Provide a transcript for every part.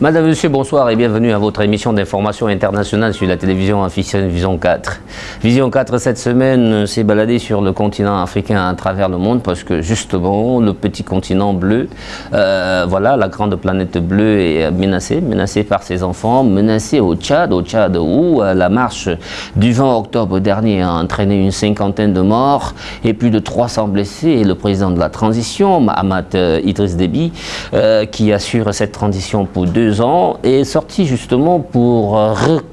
Madame, Monsieur, bonsoir et bienvenue à votre émission d'information internationale sur la télévision officielle Vision 4. Vision 4 cette semaine s'est baladée sur le continent africain à travers le monde parce que justement le petit continent bleu, euh, voilà, la grande planète bleue est menacée, menacée par ses enfants, menacée au Tchad, au Tchad où euh, la marche du 20 octobre dernier a entraîné une cinquantaine de morts et plus de 300 blessés et le président de la transition, Mahamat euh, Idriss Déby, qui assure cette transition pour deux ans est sorti justement pour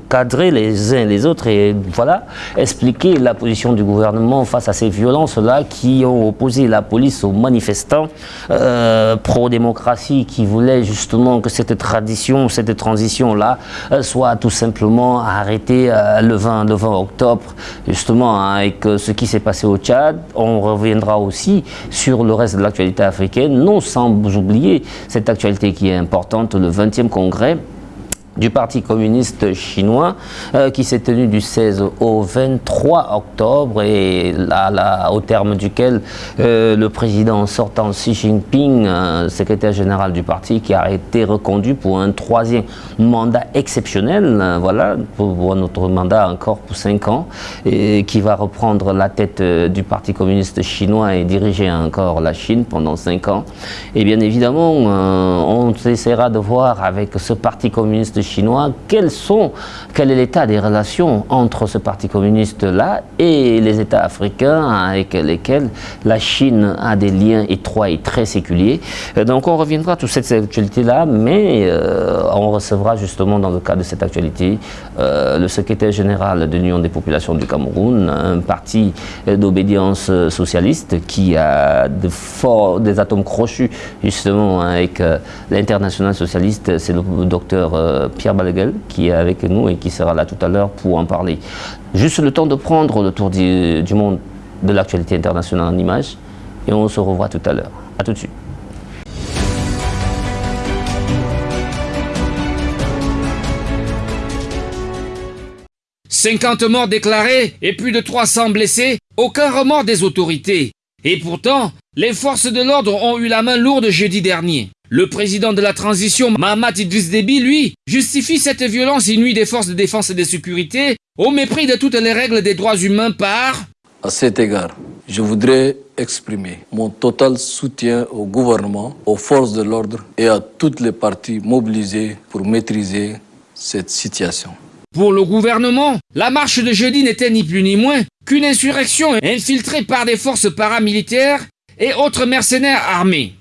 recadrer les uns les autres et voilà, expliquer la position du gouvernement face à ces violences-là qui ont opposé la police aux manifestants euh, pro-démocratie qui voulaient justement que cette tradition, cette transition-là euh, soit tout simplement arrêtée euh, le, 20, le 20 octobre, justement hein, avec ce qui s'est passé au Tchad. On reviendra aussi sur le reste de l'actualité africaine, non sans oublier cette actualité qui est importante, le 20e congrès du Parti communiste chinois euh, qui s'est tenu du 16 au 23 octobre et au terme duquel euh, le président sortant Xi Jinping, secrétaire général du parti, qui a été reconduit pour un troisième mandat exceptionnel, euh, voilà, pour, notre mandat encore pour cinq ans, et qui va reprendre la tête du Parti communiste chinois et diriger encore la Chine pendant cinq ans. Et bien évidemment, on essaiera de voir avec ce Parti communiste chinois, quels sont, quel est l'état des relations entre ce parti communiste-là et les États africains avec lesquels la Chine a des liens étroits et très séculiers? Euh, donc on reviendra sur cette actualité-là, mais euh, on recevra justement dans le cadre de cette actualité euh, le secrétaire général de l'Union des populations du Cameroun, un parti d'obédience socialiste qui a de forts, des atomes crochus justement avec l'international socialiste, c'est le docteur Pierre Balaguel qui est avec nous et qui sera là tout à l'heure pour en parler. Juste le temps de prendre le tour du, monde de l'actualité internationale en images et on se revoit tout à l'heure. A tout de suite. « 50 morts déclarés et plus de 300 blessés, aucun remords des autorités. Et pourtant, les forces de l'ordre ont eu la main lourde jeudi dernier. Le président de la transition, Mahamat Idriss Déby, lui, justifie cette violence inouïe des forces de défense et de sécurité au mépris de toutes les règles des droits humains par... À cet égard, je voudrais exprimer mon total soutien au gouvernement, aux forces de l'ordre et à toutes les parties mobilisées pour maîtriser cette situation. Pour le gouvernement, la marche de jeudi n'était ni plus ni moins qu'une insurrection infiltrée par des forces paramilitaires et autres mercenaires armés.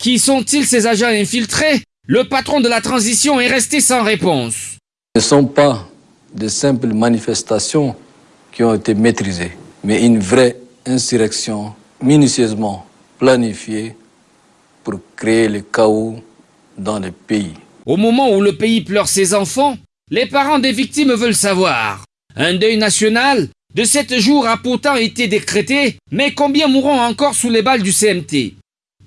Qui sont-ils ces agents infiltrés? Le patron de la transition est resté sans réponse. Ce ne sont pas de simples manifestations qui ont été maîtrisées, mais une vraie insurrection minutieusement planifiée pour créer le chaos dans le pays. Au moment où le pays pleure ses enfants, les parents des victimes veulent savoir. Un deuil national de sept jours a pourtant été décrété, mais combien mourront encore sous les balles du CMT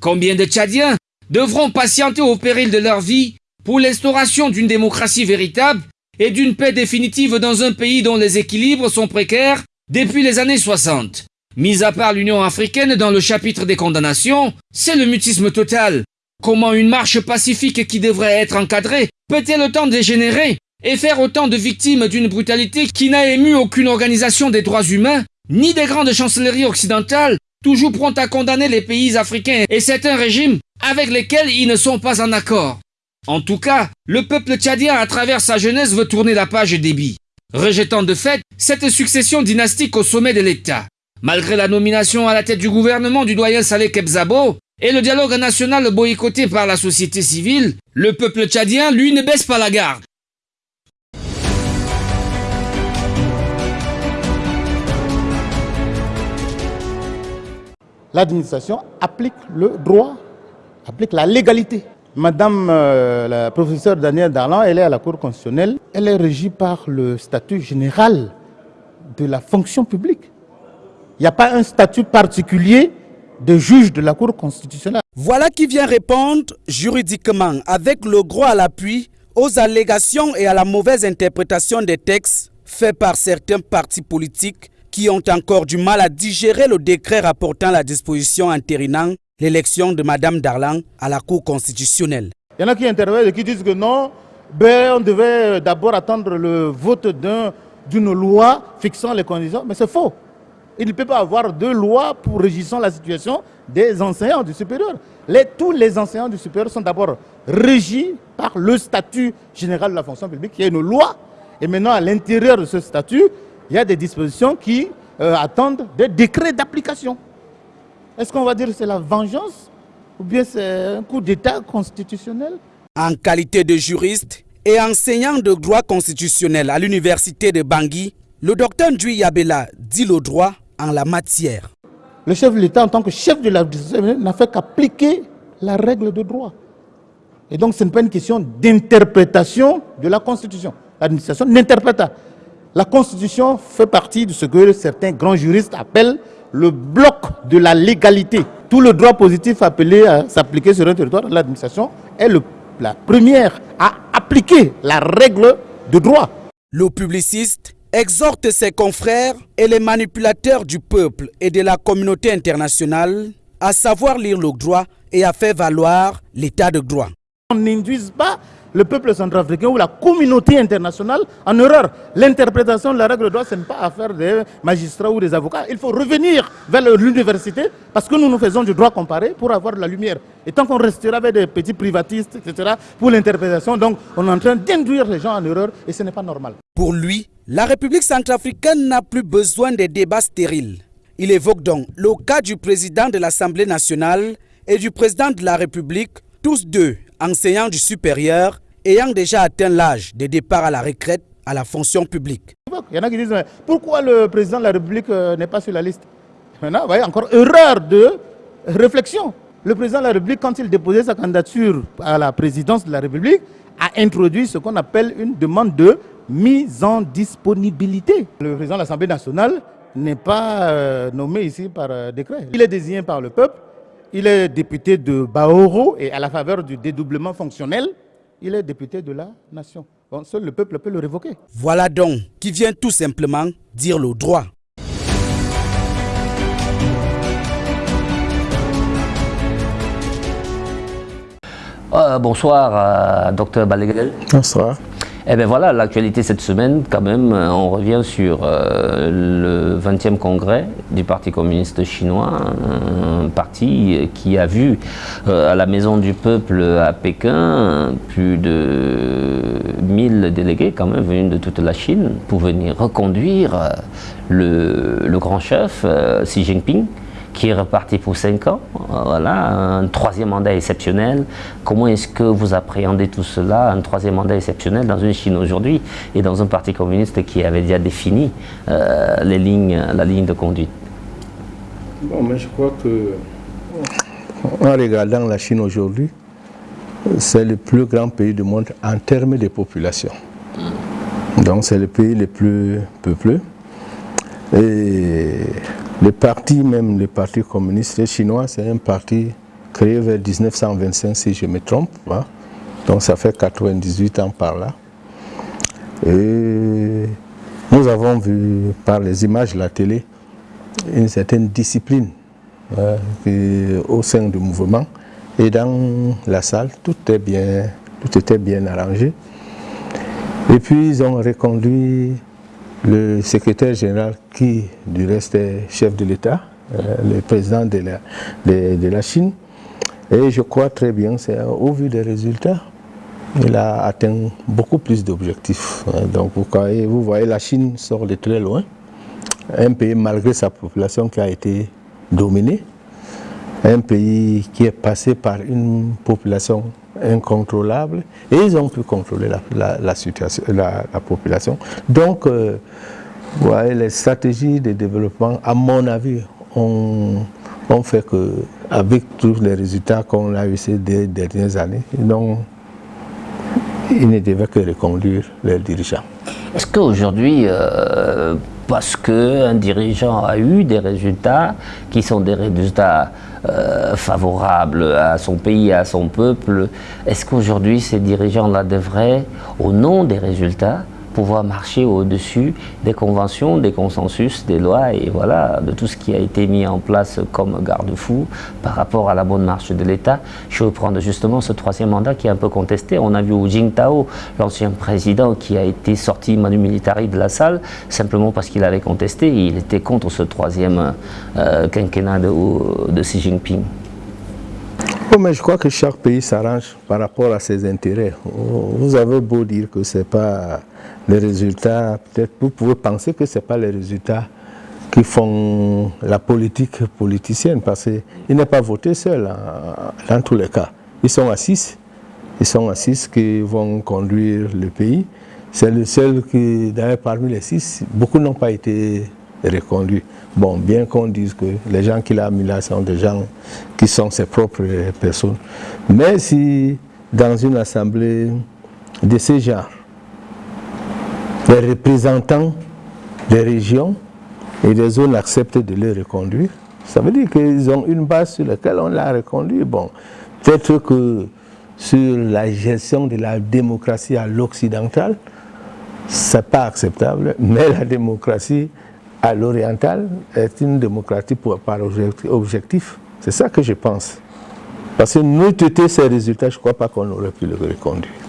Combien de Tchadiens devront patienter au péril de leur vie pour l'instauration d'une démocratie véritable et d'une paix définitive dans un pays dont les équilibres sont précaires depuis les années 60 Mis à part l'Union africaine dans le chapitre des condamnations, c'est le mutisme total. Comment une marche pacifique qui devrait être encadrée peut-elle autant dégénérer et faire autant de victimes d'une brutalité qui n'a ému aucune organisation des droits humains, ni des grandes chancelleries occidentales, toujours prompt à condamner les pays africains et certains régimes avec lesquels ils ne sont pas en accord. En tout cas, le peuple tchadien à travers sa jeunesse veut tourner la page débit, rejetant de fait cette succession dynastique au sommet de l'État. Malgré la nomination à la tête du gouvernement du doyen Saleh Kebzabo et le dialogue national boycotté par la société civile, le peuple tchadien, lui, ne baisse pas la garde. L'administration applique le droit, applique la légalité. Madame euh, la professeure Danielle Darlan, elle est à la Cour constitutionnelle. Elle est régie par le statut général de la fonction publique. Il n'y a pas un statut particulier de juge de la Cour constitutionnelle. Voilà qui vient répondre juridiquement, avec le droit à l'appui, aux allégations et à la mauvaise interprétation des textes faits par certains partis politiques qui ont encore du mal à digérer le décret rapportant la disposition entérinant l'élection de Mme Darlan à la Cour constitutionnelle. Il y en a qui interviennent et qui disent que non, ben, on devait d'abord attendre le vote d'une loi fixant les conditions, mais c'est faux. Il ne peut pas avoir deux lois pour régissant la situation des enseignants du supérieur. Tous les enseignants du supérieur sont d'abord régis par le statut général de la fonction publique, qui est une loi. Et maintenant, à l'intérieur de ce statut, il y a des dispositions qui euh, attendent des décrets d'application. Est-ce qu'on va dire que c'est la vengeance ou bien c'est un coup d'État constitutionnel? En qualité de juriste et enseignant de droit constitutionnel à l'université de Bangui, le docteur Ndui Yabela dit le droit en la matière. Le chef de l'État, en tant que chef de l'administration, n'a fait qu'appliquer la règle de droit. Et donc, ce n'est pas une question d'interprétation de la Constitution. L'administration n'interprète pas. La Constitution fait partie de ce que certains grands juristes appellent le bloc de la légalité. Tout le droit positif appelé à s'appliquer sur un territoire, l'administration est le, la première à appliquer la règle de droit. Le publiciste exhorte ses confrères et les manipulateurs du peuple et de la communauté internationale à savoir lire le droit et à faire valoir l'état de droit. On n'induise pas le peuple centrafricain ou la communauté internationale en erreur. L'interprétation de la règle de droit, ce n'est pas affaire des magistrats ou des avocats. Il faut revenir vers l'université parce que nous nous faisons du droit comparé pour avoir de la lumière. Et tant qu'on restera avec des petits privatistes, etc., pour l'interprétation, donc on est en train d'induire les gens en erreur et ce n'est pas normal. Pour lui, la République centrafricaine n'a plus besoin de débats stériles. Il évoque donc le cas du président de l'Assemblée nationale et du président de la République, tous deux enseignants du supérieur ayant déjà atteint l'âge de départ à la retraite à la fonction publique. Il y en a qui disent pourquoi le président de la République euh, n'est pas sur la liste? Maintenant, vous voyez, encore erreur de réflexion. Le président de la République, quand il déposait sa candidature à la présidence de la République, a introduit ce qu'on appelle une demande de mise en disponibilité. Le président de l'Assemblée nationale n'est pas euh, nommé ici par euh, décret. Il est désigné par le peuple. Il est député de Baoro et à la faveur du dédoublement fonctionnel, il est député de la nation. seul le peuple peut le révoquer. Voilà donc qui vient tout simplement dire le droit. Euh, bonsoir, docteur Balegel. Bonsoir. Eh bien voilà, l'actualité cette semaine, quand même, euh, on revient sur euh, le 20e congrès du Parti communiste chinois, un parti qui a vu euh, à la Maison du Peuple à Pékin plus de 1000 délégués quand même venus de toute la Chine pour venir reconduire le, le grand chef Xi Jinping qui est reparti pour 5 ans. Voilà, un troisième mandat exceptionnel. Comment est-ce que vous appréhendez tout cela, un troisième mandat exceptionnel dans une Chine aujourd'hui et dans un parti communiste qui avait déjà défini euh, les lignes, la ligne de conduite? Bon, mais je crois que en regardant la Chine aujourd'hui, c'est le plus grand pays du monde en termes de population. Donc c'est le pays le plus peuplé. Et le parti, même le parti communiste chinois, c'est un parti créé vers 1925, si je me trompe. Hein. Donc ça fait 98 ans par là. Et nous avons vu par les images de la télé une certaine discipline hein, au sein du mouvement. Et dans la salle, tout, bien, tout était bien arrangé. Et puis ils ont reconduit le secrétaire général qui, du reste, est chef de l'État, euh, le président de la, de, la, Chine. Et je crois très bien, c'est au vu des résultats, il a atteint beaucoup plus d'objectifs. Euh, donc vous vous voyez, la Chine sort de très loin. Un pays, malgré sa population qui a été dominée, un pays qui est passé par une population incontrôlable et ils ont pu contrôler la, situation, la, population. Donc, euh, les stratégies de développement, à mon avis, ont, fait que, avec tous les résultats qu'on a eu ces dernières années, ils, ils ne devaient que reconduire leurs dirigeants. Est-ce qu'aujourd'hui, euh, parce qu'un dirigeant a eu des résultats qui sont des résultats euh, favorables à son pays, à son peuple, est-ce qu'aujourd'hui ces dirigeants-là devraient, au nom des résultats, pouvoir marcher au-dessus des conventions, des consensus, des lois et voilà, de tout ce qui a été mis en place comme garde-fou par rapport à la bonne marche de l'État. Je vais prendre justement ce troisième mandat qui est un peu contesté. On a vu Hu Jintao, l'ancien président qui a été sorti manu militari de la salle, simplement parce qu'il avait contesté, il était contre ce troisième euh, quinquennat de Xi Jinping. Mais je crois que chaque pays s'arrange par rapport à ses intérêts. Vous avez beau dire que ce n'est pas les résultats, peut-être vous pouvez penser que ce n'est pas les résultats qui font la politique politicienne, parce qu'il n'est pas voté seul dans tous les cas. Ils sont à six, ils sont à six qui vont conduire le pays. C'est le seul qui, d'ailleurs parmi les six, beaucoup n'ont pas été reconduits. Bon, bien qu'on dise que les gens qu'il a mis là sont des gens qui sont ses propres personnes. Mais si dans une assemblée de ce genre, les représentants des régions et des zones acceptent de les reconduire, ça veut dire qu'ils ont une base sur laquelle on l'a reconduit. Bon, peut-être que sur la gestion de la démocratie à l'occidental, ce n'est pas acceptable, mais la démocratie à l'oriental est une démocratie pour, par objectif. C'est ça que je pense. Parce que nous, ces résultats, je ne crois pas qu'on aurait pu le reconduire.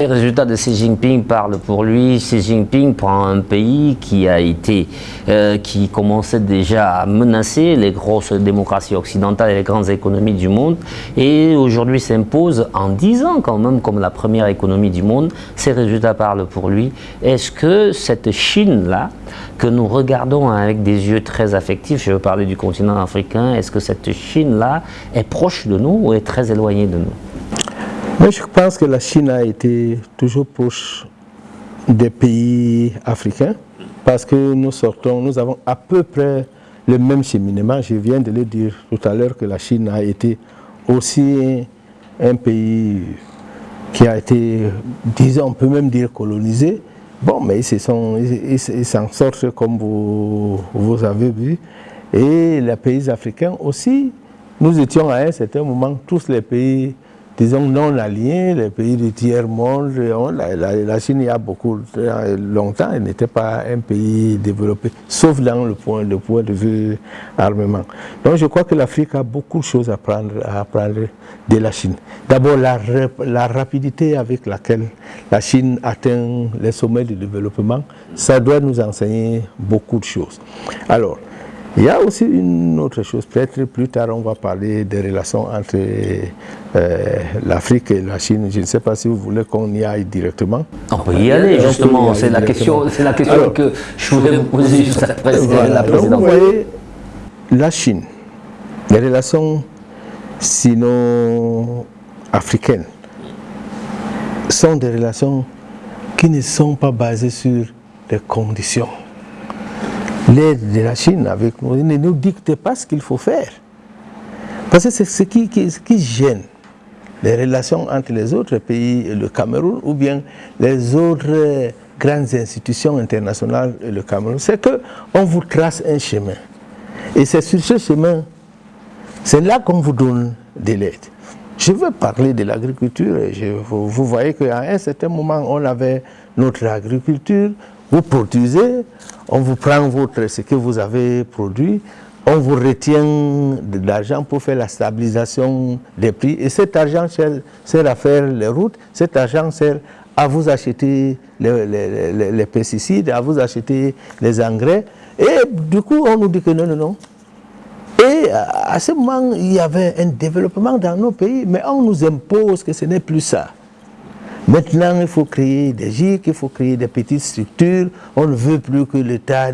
Les résultats de Xi Jinping parlent pour lui. Xi Jinping prend un pays qui a été, euh, qui commençait déjà à menacer les grosses démocraties occidentales et les grandes économies du monde, et aujourd'hui s'impose en 10 ans quand même comme la première économie du monde. Ces résultats parlent pour lui. Est-ce que cette Chine-là, que nous regardons avec des yeux très affectifs, je veux parler du continent africain, est-ce que cette Chine-là est proche de nous ou est très éloignée de nous? Mais je pense que la Chine a été toujours proche des pays africains parce que nous sortons, nous avons à peu près le même cheminement. Je viens de le dire tout à l'heure que la Chine a été aussi un pays qui a été, disons, on peut même dire colonisé. Bon, mais ils s'en sortent comme vous, vous avez vu. Et les pays africains aussi, nous étions à un certain moment tous les pays disons, non alignés, les pays du tiers-monde, la, Chine, il y a beaucoup longtemps, elle n'était pas un pays développé, sauf dans le point, de vue armement. Donc je crois que l'Afrique a beaucoup de choses à apprendre, à apprendre de la Chine. D'abord, la, la rapidité avec laquelle la Chine atteint les sommets du développement, ça doit nous enseigner beaucoup de choses. Alors, il y a aussi une autre chose, peut-être plus tard on va parler des relations entre euh, l'Afrique et la Chine. Je ne sais pas si vous voulez qu'on y aille directement. On peut y aller justement, c'est la question, la question que je voulais vous poser juste après la présidente. Vous voyez, la Chine, les relations sino-africaines sont des relations qui ne sont pas basées sur des conditions l'aide de la Chine avec nous ne nous dicte pas ce qu'il faut faire. Parce que c'est ce qui, gêne les relations entre les autres pays le Cameroun ou bien les autres grandes institutions internationales et le Cameroun. C'est qu'on vous trace un chemin. Et c'est sur ce chemin, c'est là qu'on vous donne de l'aide. Je veux parler de l'agriculture. Vous voyez qu'à un certain moment, on avait notre agriculture, vous produisez, on vous prend votre, ce que vous avez produit, on vous retient de l'argent pour faire la stabilisation des prix. Et cet argent sert, à faire les routes, cet argent sert à vous acheter les, pesticides, à vous acheter les engrais. Et du coup, on nous dit que non, non, non. Et à ce moment, il y avait un développement dans nos pays, mais on nous impose que ce n'est plus ça. Maintenant, il faut créer des GIC, il faut créer des petites structures. On ne veut plus que l'État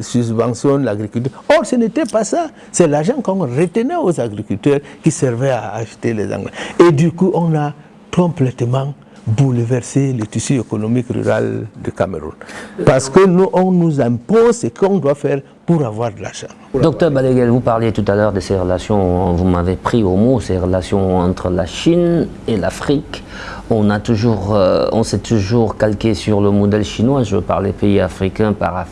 subventionne l'agriculture. Or, ce n'était pas ça. C'est l'argent qu'on retenait aux agriculteurs qui servait à acheter les engrais. Et du coup, on a complètement bouleversé le tissu économique rural du Cameroun. Parce que nous, on nous impose ce qu'on doit faire pour avoir de l'argent. Docteur Baleguel, vous parliez tout à l'heure de ces relations, vous m'avez pris au mot, ces relations entre la Chine et l'Afrique euh, on s'est toujours calqué sur le modèle chinois, je veux parler pays africains par,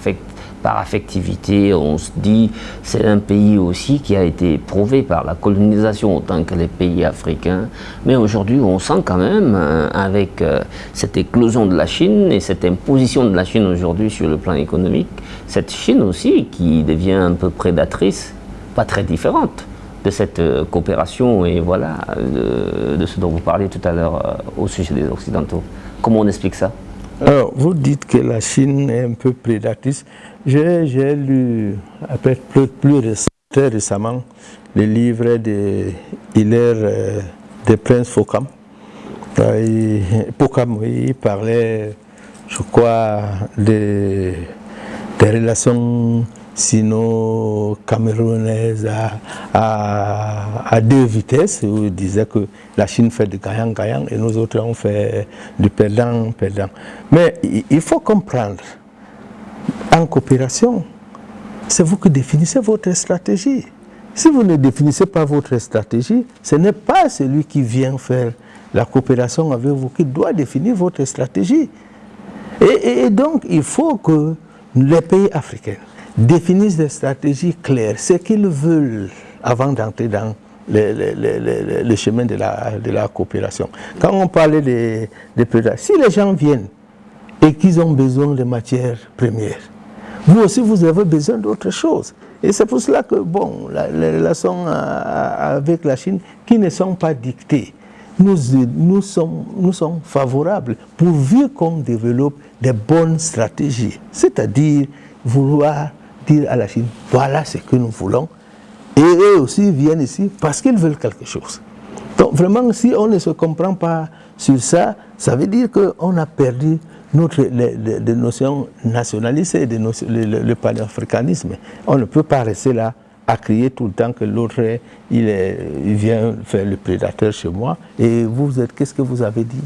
par affectivité, on se dit c'est un pays aussi qui a été prouvé par la colonisation autant que les pays africains. Mais aujourd'hui, on sent quand même, euh, avec euh, cette éclosion de la Chine et cette imposition de la Chine aujourd'hui sur le plan économique, cette Chine aussi qui devient un peu prédatrice, pas très différente de cette euh, coopération et voilà, de, ce dont vous parliez tout à l'heure au sujet des Occidentaux. Comment on explique ça? Alors, vous dites que la Chine est un peu prédatrice. J'ai lu, après, plus, plus très récemment, le livre de Hilaire euh, de Prince Focam. Focam, oui, il parlait, je crois, des relations sino-camerounaise à, deux vitesses, où il disait que la Chine fait du gagnant-gagnant et nous autres on fait du perdant-perdant. Mais il faut comprendre, en coopération, c'est vous qui définissez votre stratégie. Si vous ne définissez pas votre stratégie, ce n'est pas celui qui vient faire la coopération avec vous qui doit définir votre stratégie. et donc, il faut que les pays africains définissent des stratégies claires, ce qu'ils veulent avant d'entrer dans le, chemin de la, de la, coopération. Quand on parlait des de, si les gens viennent et qu'ils ont besoin de matières premières, vous aussi vous avez besoin d'autre chose. Et c'est pour cela que, bon, les relations avec la Chine, qui ne sont pas dictées, nous, nous, sommes, nous sommes favorables pourvu qu'on développe des bonnes stratégies. C'est-à-dire vouloir à la Chine, voilà ce que nous voulons. Et eux aussi viennent ici parce qu'ils veulent quelque chose. Donc vraiment, si on ne se comprend pas sur ça, ça veut dire qu'on a perdu notre, les, notions nationalistes et le, panafricanisme. On ne peut pas rester là à crier tout le temps que l'autre, il, il, vient faire le prédateur chez moi. Et vous êtes, qu'est-ce que vous avez dit?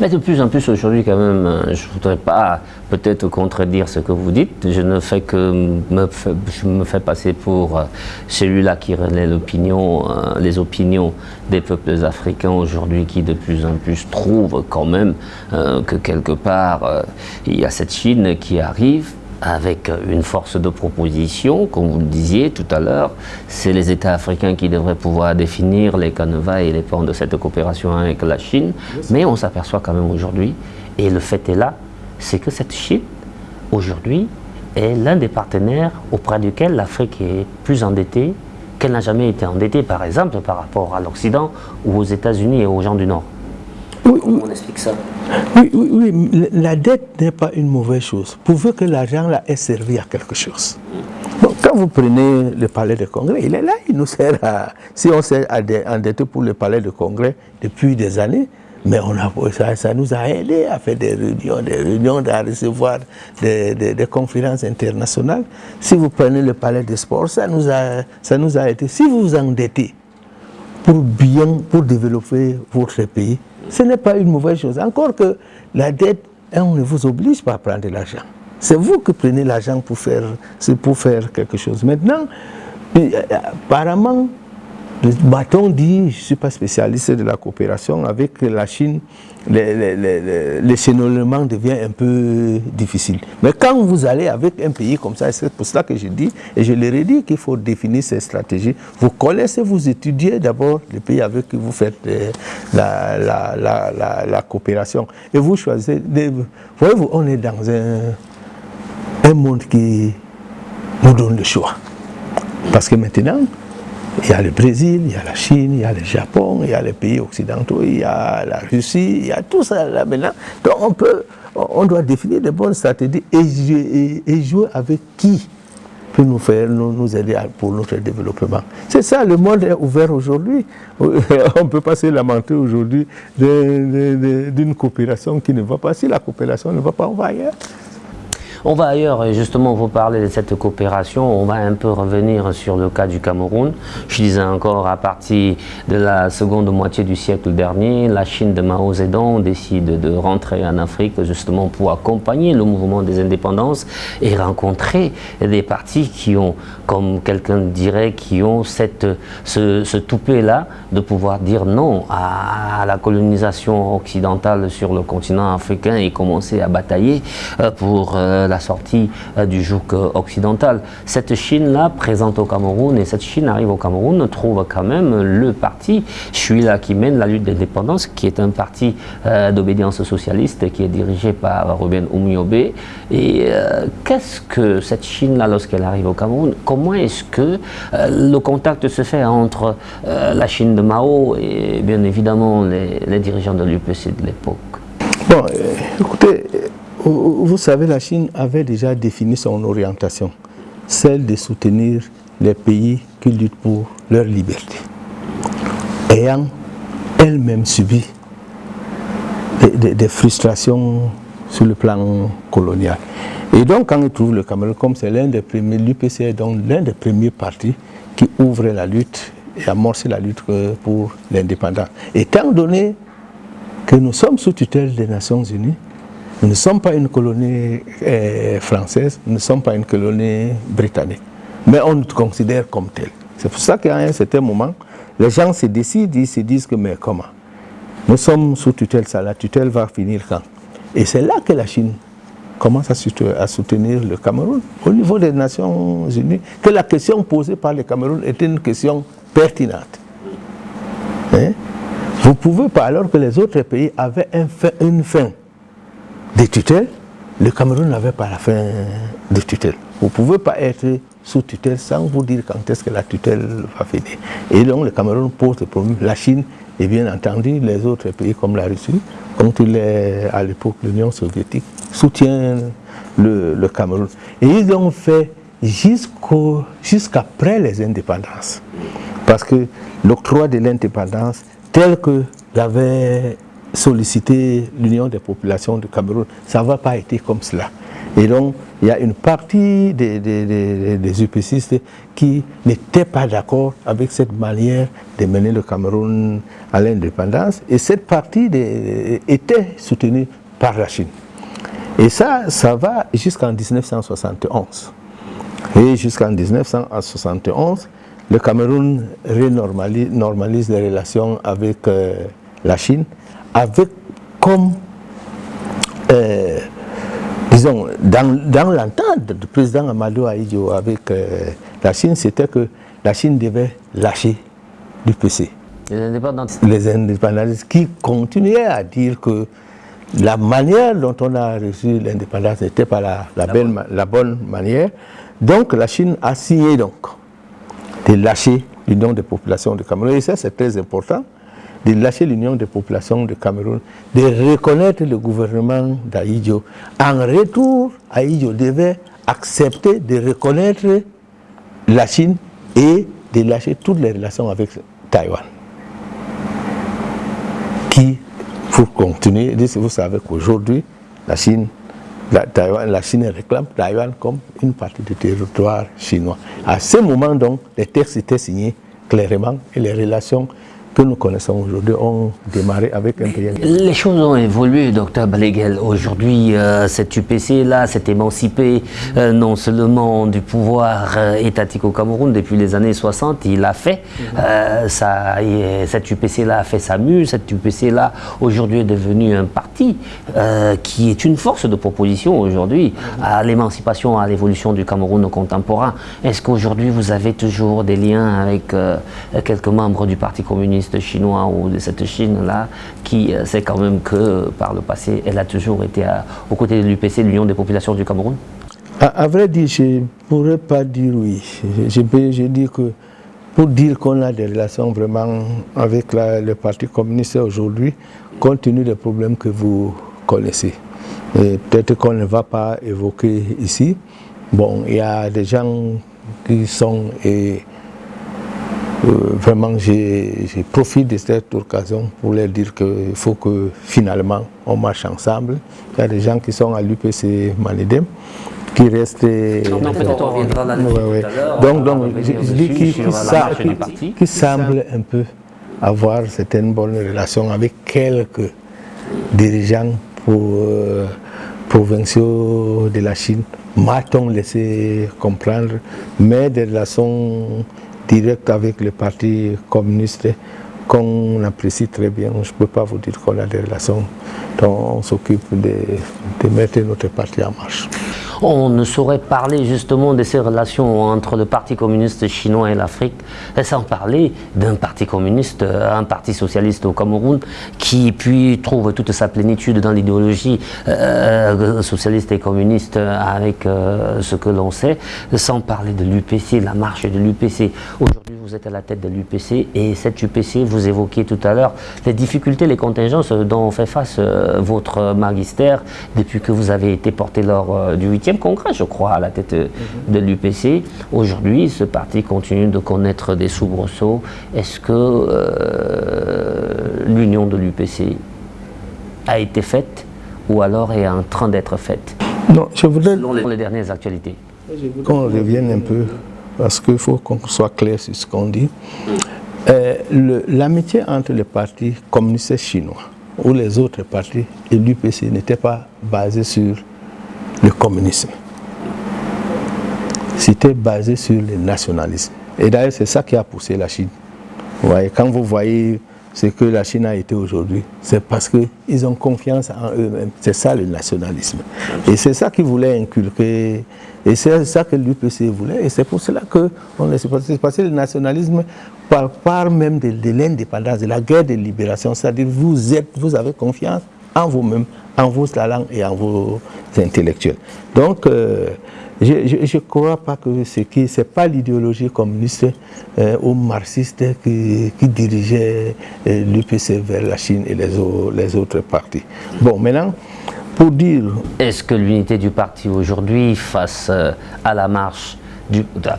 Mais de plus en plus aujourd'hui quand même, euh, je ne voudrais pas peut-être contredire ce que vous dites, je ne fais que me, je me fais passer pour euh, celui-là qui relaie l'opinion, euh, les opinions des peuples africains aujourd'hui qui de plus en plus trouvent quand même que quelque part il y a cette Chine qui arrive avec une force de proposition, comme vous le disiez tout à l'heure, c'est les États africains qui devraient pouvoir définir les canevas et les plans de cette coopération avec la Chine, mais on s'aperçoit quand même aujourd'hui, et le fait est là, c'est que cette Chine, aujourd'hui, est l'un des partenaires auprès duquel l'Afrique est plus endettée qu'elle n'a jamais été endettée, par exemple, par rapport à l'Occident ou aux États-Unis et aux gens du Nord. Oui, on explique ça? Oui, oui, oui. La dette n'est pas une mauvaise chose, pourvu que l'argent là ait servi à quelque chose. quand vous prenez le palais de congrès, il est là, il nous sert à... Si on s'est endetté pour le palais de congrès depuis des années, mais on a, ça, ça, nous a aidé à faire des réunions, des réunions, à recevoir des, des, conférences internationales. Si vous prenez le palais des sports, ça nous a, ça nous a aidé. Si vous vous endettez pour bien, pour développer votre pays, ce n'est pas une mauvaise chose. Encore que la dette, on ne vous oblige pas à prendre l'argent. C'est vous qui prenez l'argent pour faire, pour faire quelque chose. Maintenant, euh, apparemment, le bâton dit, je ne suis pas spécialiste de la coopération, avec la Chine, l'échelonnement devient un peu difficile. Mais quand vous allez avec un pays comme ça, c'est pour cela que je dis, et je leur ai dit qu'il faut définir ces stratégies. Vous connaissez, vous étudiez d'abord le pays avec qui vous faites euh, la, coopération. Et vous choisissez, voyez-vous, on est dans un, un monde qui nous donne le choix. Parce que maintenant, il y a le Brésil, il y a la Chine, il y a le Japon, il y a les pays occidentaux, il y a la Russie, il y a tout ça là maintenant. Donc on peut, on doit définir de bonnes stratégies et jouer, avec qui peut nous faire, nous, aider pour notre développement. C'est ça, le monde est ouvert aujourd'hui. On ne peut pas se lamenter aujourd'hui d'une coopération qui ne va pas. Si la coopération ne va pas, on va ailleurs. On va ailleurs et justement vous parler de cette coopération, on va un peu revenir sur le cas du Cameroun. Je disais encore à partir de la seconde moitié du siècle dernier, la Chine de Mao Zedong décide de rentrer en Afrique justement pour accompagner le mouvement des indépendances et rencontrer des partis qui ont, comme quelqu'un dirait, qui ont ce, ce toupet-là de pouvoir dire non à la colonisation occidentale sur le continent africain et commencer à batailler euh, pour euh, la sortie du joug occidental. Cette Chine-là, présente au Cameroun, et cette Chine arrive au Cameroun, trouve quand même le parti celui-là qui mène la lutte d'indépendance, qui est un parti d'obédience socialiste, qui est dirigé par Ruben Oumiobe. Et qu'est-ce que cette Chine-là, lorsqu'elle arrive au Cameroun, comment est-ce que le contact se fait entre la Chine de Mao et bien évidemment les, dirigeants de l'UPC de l'époque? Bon, euh, écoutez, euh, vous savez, la Chine avait déjà défini son orientation, celle de soutenir les pays qui luttent pour leur liberté, ayant elle-même subi des, frustrations sur le plan colonial. Et donc, quand ils trouvent le Cameroun, comme c'est l'un des premiers, l'UPC est donc l'un des premiers partis qui ouvre la lutte et amorcer la lutte pour l'indépendance. Étant donné que nous sommes sous tutelle des Nations Unies, nous ne sommes pas une colonie eh, française, nous ne sommes pas une colonie britannique, mais on nous considère comme tel. C'est pour ça qu'à un certain moment, les gens se décident, ils se disent que mais comment? Nous sommes sous tutelle, ça, la tutelle va finir quand? Et c'est là que la Chine commence à soutenir le Cameroun au niveau des Nations Unies, que la question posée par le Cameroun était une question pertinente. Hein? Vous pouvez pas, alors que les autres pays avaient une fin de tutelle, le Cameroun n'avait pas la fin de tutelle. Vous ne pouvez pas être sous tutelle sans vous dire quand est-ce que la tutelle va finir. Et donc le Cameroun pose le problème. La Chine et bien entendu les autres pays comme la Russie, comme à l'époque l'Union soviétique, soutiennent le, Cameroun. Et ils ont fait jusqu'après les indépendances. Parce que l'octroi de l'indépendance, tel que l'avait sollicité l'Union des populations du Cameroun, ça va pas été comme cela. Et donc, il y a une partie des, des, qui n'étaient pas d'accord avec cette manière de mener le Cameroun à l'indépendance. Et cette partie était soutenue par la Chine. Et ça, ça va jusqu'en 1971. Et jusqu'en 1971, le Cameroun renormalise les relations avec euh, la Chine, avec comme, euh, disons, dans, l'entente du président Amadou Aïdjo avec euh, la Chine, c'était que la Chine devait lâcher l'UPC. Les indépendantistes. Les indépendantistes qui continuaient à dire que la manière dont on a reçu l'indépendance n'était pas la, la bonne manière. Donc la Chine a signé donc de lâcher l'Union des populations du Cameroun. Et ça, c'est très important, de lâcher l'Union des populations du Cameroun, de reconnaître le gouvernement d'Aïdjo. En retour, Aïdjo devait accepter de reconnaître la Chine et de lâcher toutes les relations avec Taïwan. Qui, pour continuer, vous savez qu'aujourd'hui, la Chine la, Chine réclame Taïwan comme une partie du territoire chinois. À ce moment, donc, les textes étaient signés clairement et les relations que nous connaissons aujourd'hui ont démarré avec un pays. Les choses ont évolué, docteur Baleguel. Aujourd'hui, euh, cette UPC-là s'est émancipé euh, non seulement du pouvoir euh, étatique au Cameroun depuis les années 60, il a fait, ça, cette UPC-là a fait sa mue, cette UPC-là aujourd'hui est devenue un parti qui est une force de proposition aujourd'hui à l'émancipation, à l'évolution du Cameroun contemporain. Est-ce qu'aujourd'hui vous avez toujours des liens avec quelques membres du Parti communiste chinois ou de cette Chine-là, qui euh, sait quand même que par le passé, elle a toujours été aux côtés de l'UPC, l'Union des populations du Cameroun à, vrai dire, je ne pourrais pas dire oui. Je, je, dis que pour dire qu'on a des relations vraiment avec le Parti communiste aujourd'hui, compte tenu des problèmes que vous connaissez. Peut-être qu'on ne va pas évoquer ici. Bon, il y a des gens qui sont... Et, euh, vraiment, j'ai profite de cette occasion pour leur dire qu'il faut que finalement on marche ensemble. Il y a des gens qui sont à l'UPC Manedem qui restent... Non, peut-être on reviendra là Donc, donc je, dis qui, qui, semble un peu avoir certaines bonnes relations avec quelques dirigeants pour, euh, provinciaux de la Chine, m'a-t-on laissé comprendre, mais des relations direct avec le Parti communiste qu'on apprécie très bien. Je ne peux pas vous dire qu'on a des relations dont on s'occupe de, de mettre notre parti en marche. On ne saurait parler justement de ces relations entre le Parti communiste chinois et l'Afrique sans parler d'un parti communiste, un parti socialiste au Cameroun qui puis trouve toute sa plénitude dans l'idéologie euh, socialiste et communiste avec euh, ce que l'on sait, sans parler de l'UPC, la marche de l'UPC. Aujourd'hui, vous êtes à la tête de l'UPC et cette UPC, vous évoquiez tout à l'heure les difficultés, les contingences dont fait face euh, votre magistère depuis que vous avez été porté lors du 8e congrès, je crois, à la tête de l'UPC. Aujourd'hui, ce parti continue de connaître des soubresauts. Est-ce que l'union de l'UPC a été faite ou alors est en train d'être faite? Non, je voudrais... Selon les, dernières actualités. Qu'on revienne un peu, parce qu'il faut qu'on soit clair sur ce qu'on dit. Euh, l'amitié entre les partis communistes chinois ou les autres partis et l'UPC n'était pas basée sur le communisme. C'était basé sur le nationalisme. Et d'ailleurs, c'est ça qui a poussé la Chine. Vous voyez, quand vous voyez ce que la Chine a été aujourd'hui, c'est parce qu'ils ont confiance en eux-mêmes. C'est ça le nationalisme. Et c'est ça qu'ils voulaient inculquer. Et c'est ça que l'UPC voulait. Et c'est pour cela qu'on est passé le nationalisme par part même de, l'indépendance, de la guerre de libération. C'est-à-dire vous vous avez confiance en vous-même, en vos talents et en vos intellectuels. Donc, euh, je ne crois pas que ce n'est pas l'idéologie communiste euh, ou marxiste qui, dirigeait euh, l'UPC vers la Chine et les, autres partis. Bon, maintenant, pour dire... Est-ce que l'unité du parti aujourd'hui face à la marche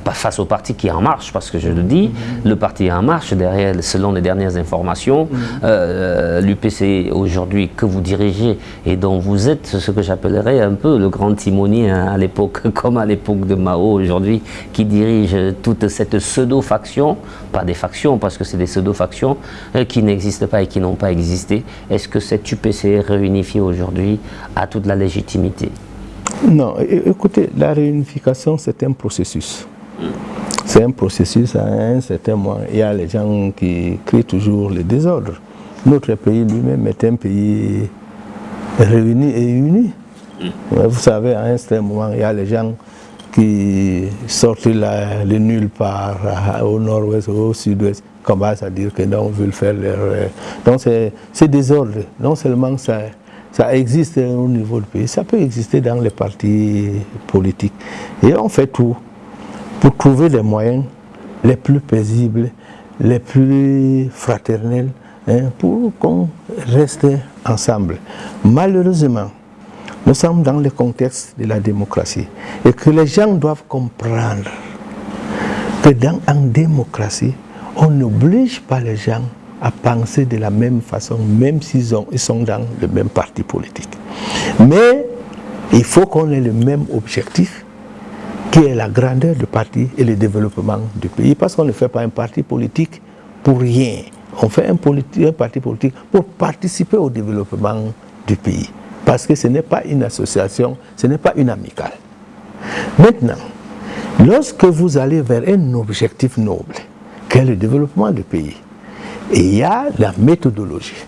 pas face au parti qui est en marche, parce que je le dis, le parti est en marche, derrière, selon les dernières informations, euh, l'UPC aujourd'hui que vous dirigez et dont vous êtes ce que j'appellerais un peu le grand timonier hein, à l'époque, comme à l'époque de Mao aujourd'hui, qui dirige toute cette pseudo-faction, pas des factions parce que c'est des pseudo-factions, euh, qui n'existent pas et qui n'ont pas existé. Est-ce que cette UPC réunifiée aujourd'hui à toute la légitimité? Non, écoutez, la réunification, c'est un processus. C'est un processus à un certain moment. Il y a les gens qui créent toujours le désordre. Notre pays lui-même est un pays réuni et uni. Vous savez, à un certain moment, il y a les gens qui sortent là, le nulle part, au nord-ouest, au sud-ouest, commencent à dire que non, on veut faire leur... Donc c'est désordre. Non seulement ça ça existe au niveau du pays, ça peut exister dans les partis politiques. Et on fait tout pour trouver les moyens les plus paisibles, les plus fraternels, hein, pour qu'on reste ensemble. Malheureusement, nous sommes dans le contexte de la démocratie et que les gens doivent comprendre que dans une démocratie, on n'oblige pas les gens à penser de la même façon, même s'ils ils sont dans le même parti politique. Mais il faut qu'on ait le même objectif, qui est la grandeur du parti et le développement du pays, parce qu'on ne fait pas un parti politique pour rien. On fait un, un parti politique pour participer au développement du pays, parce que ce n'est pas une association, ce n'est pas une amicale. Maintenant, lorsque vous allez vers un objectif noble, qui est le développement du pays, et il y a la méthodologie.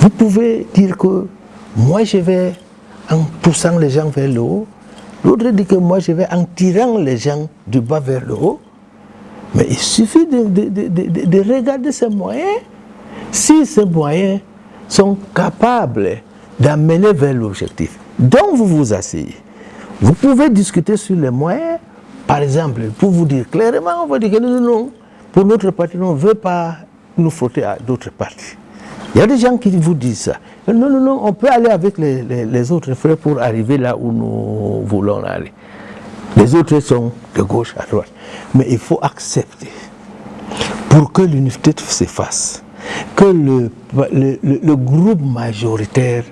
Vous pouvez dire que moi je vais en poussant les gens vers le haut, l'autre dit que moi je vais en tirant les gens du bas vers le haut, mais il suffit de, de regarder ces moyens. Si ces moyens sont capables d'amener vers l'objectif dont vous vous asseyez, vous pouvez discuter sur les moyens, par exemple, pour vous dire clairement, on va dire que non, non, pour notre parti, on ne veut pas nous frotter à d'autres partis. Il y a des gens qui vous disent ça. Non, non, non, on peut aller avec les, autres frères pour arriver là où nous voulons aller. Les autres sont de gauche à droite. Mais il faut accepter, pour que l'unité se fasse, que le, groupe majoritaire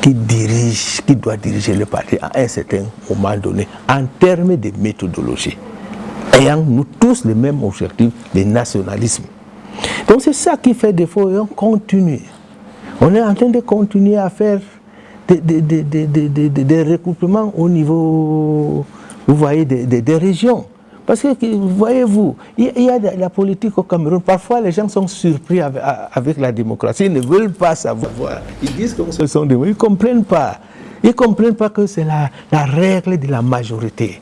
qui dirige, qui doit diriger le parti à un certain moment donné, en termes de méthodologie, ayant nous tous le même objectif, le nationalisme. Donc c'est ça qui fait défaut et on continue. On est en train de continuer à faire des, recoupements au niveau, vous voyez, des, régions. Parce que, voyez-vous, il y a la politique au Cameroun. Parfois, les gens sont surpris avec, la démocratie. Ils ne veulent pas savoir. Ils disent que ce sont des... Ils ne comprennent pas Ils ne comprennent pas que c'est la, la règle de la majorité.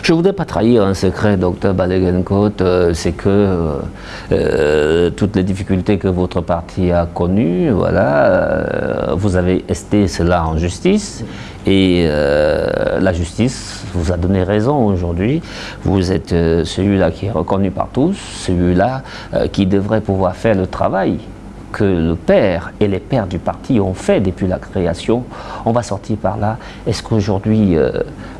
Je ne voudrais pas trahir un secret, docteur Balegenkot, euh, c'est que euh, euh, toutes les difficultés que votre parti a connues, voilà, vous avez esté cela en justice et la justice vous a donné raison aujourd'hui. Vous êtes celui-là qui est reconnu par tous, celui-là qui devrait pouvoir faire le travail que le père et les pères du parti ont fait depuis la création. On va sortir par là. Est-ce qu'aujourd'hui,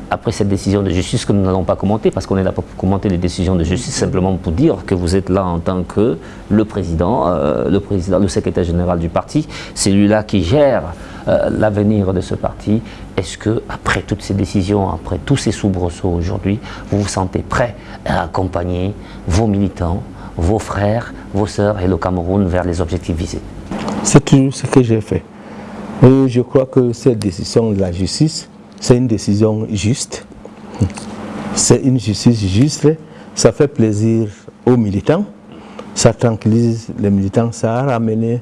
après cette décision de justice que nous n'allons pas commenter, parce qu'on est là pour commenter les décisions de justice, simplement pour dire que vous êtes là en tant que le président, euh, le président, le secrétaire général du parti, c'est lui-là qui gère euh, l'avenir de ce parti. Est-ce que, après toutes ces décisions, après tous ces soubresauts aujourd'hui, vous vous sentez prêt à accompagner vos militants, vos frères, vos sœurs et le Cameroun vers les objectifs visés? C'est tout ce que j'ai fait. Et je crois que cette décision de la justice c'est une décision juste. C'est une justice juste. Ça fait plaisir aux militants. Ça tranquillise les militants. Ça a ramené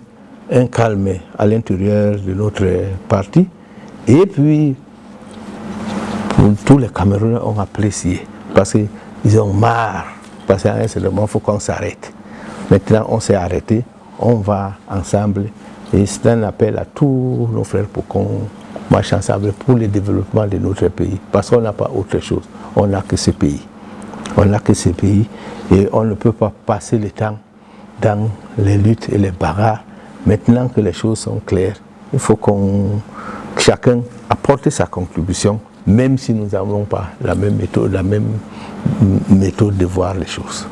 un calme à l'intérieur de notre parti. Et puis, tous les Camerounais ont apprécié. Parce qu'ils ont marre. Parce qu'à un certain moment, il faut qu'on s'arrête. Maintenant, on s'est arrêté. On va ensemble. Et c'est un appel à tous nos frères pour qu'on marche ensemble pour le développement de notre pays. Parce qu'on n'a pas autre chose. On n'a que ce pays. On n'a que ce pays et on ne peut pas passer le temps dans les luttes et les bagarres. Maintenant que les choses sont claires, il faut qu'on chacun apporte sa contribution, même si nous n'avons pas la même méthode, la même méthode de voir les choses.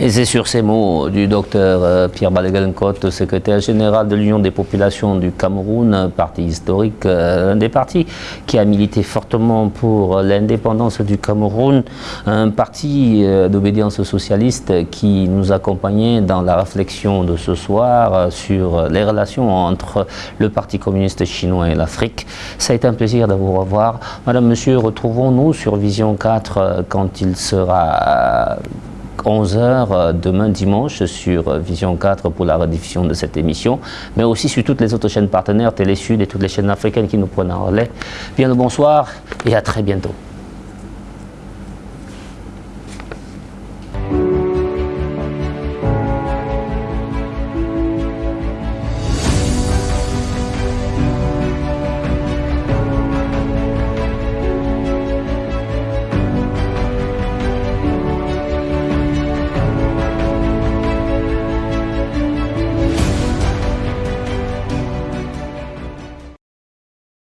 Et c'est sur ces mots du docteur euh, Pierre Balegalencote, secrétaire général de l'Union des populations du Cameroun, parti historique, euh, un des partis qui a milité fortement pour l'indépendance du Cameroun, un parti euh, d'obédience socialiste qui nous accompagnait dans la réflexion de ce soir sur les relations entre le Parti communiste chinois et l'Afrique. Ça a été un plaisir de vous revoir. Madame, Monsieur, retrouvons-nous sur Vision 4 quand il sera 11h euh, demain dimanche sur Vision 4 pour la rediffusion de cette émission, mais aussi sur toutes les autres chaînes partenaires, Télé Sud et toutes les chaînes africaines qui nous prennent en relais. Bien le bonsoir et à très bientôt.